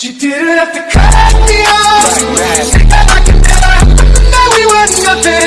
She didn't have to cut me off. Like that. I could never know we were nothing.